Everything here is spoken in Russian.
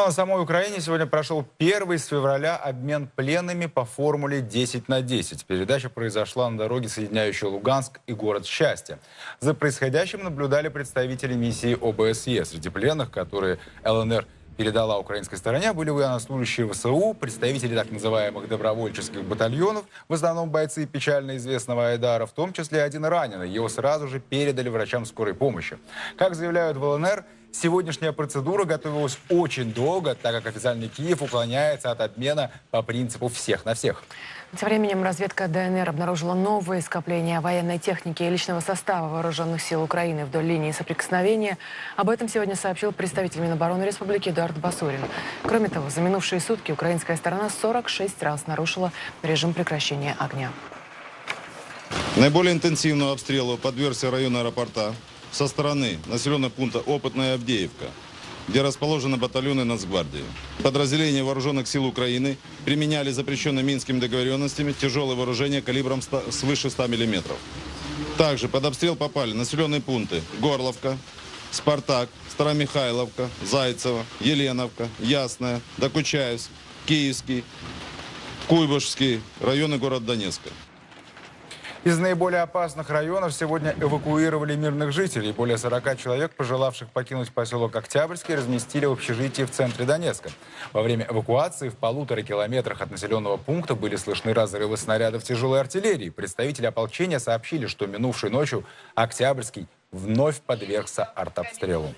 Ну а на самой Украине сегодня прошел первый с февраля обмен пленными по формуле 10 на 10. Передача произошла на дороге, соединяющей Луганск и город Счастье. За происходящим наблюдали представители миссии ОБСЕ. Среди пленных, которые ЛНР передала украинской стороне, были военнослужащие ВСУ, представители так называемых добровольческих батальонов, в основном бойцы печально известного Айдара, в том числе один раненый. Его сразу же передали врачам скорой помощи. Как заявляют в ЛНР, Сегодняшняя процедура готовилась очень долго, так как официальный Киев уклоняется от обмена по принципу «всех на всех». Тем временем разведка ДНР обнаружила новые скопления военной техники и личного состава вооруженных сил Украины вдоль линии соприкосновения. Об этом сегодня сообщил представитель Минобороны Республики Эдуард Басурин. Кроме того, за минувшие сутки украинская сторона 46 раз нарушила режим прекращения огня. Наиболее интенсивному обстрелу подвергся район аэропорта со стороны населенного пункта Опытная Авдеевка, где расположены батальоны Нацгвардии. Подразделения вооруженных сил Украины применяли запрещенные Минскими договоренностями тяжелое вооружение калибром 100, свыше 100 мм. Также под обстрел попали населенные пункты Горловка, Спартак, Старомихайловка, Зайцево, Еленовка, Ясная, Докучаевск, Киевский, Куйбышевский, районы города Донецка. Из наиболее опасных районов сегодня эвакуировали мирных жителей. Более 40 человек, пожелавших покинуть поселок Октябрьский, разместили в общежитии в центре Донецка. Во время эвакуации в полутора километрах от населенного пункта были слышны разрывы снарядов тяжелой артиллерии. Представители ополчения сообщили, что минувшей ночью Октябрьский вновь подвергся артобстрелу.